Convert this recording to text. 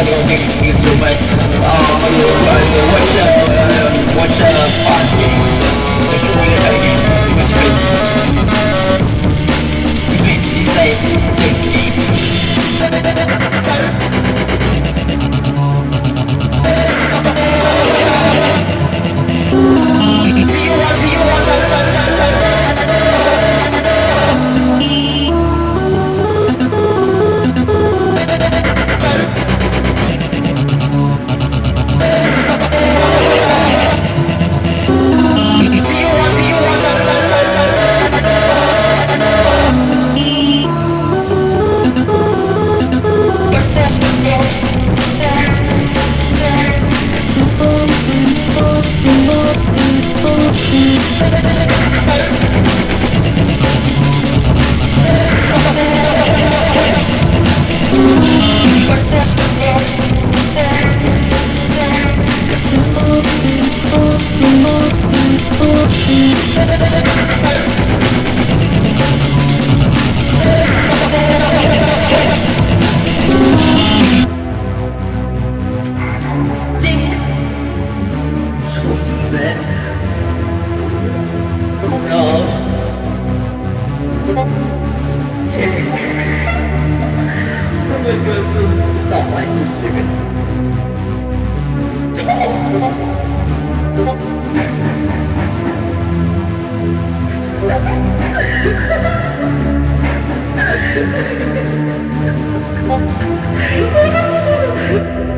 money makes me stupid Um, what's your, what's your fucking What's your way of Between, between Between, inside, take games so stop fighting so stupid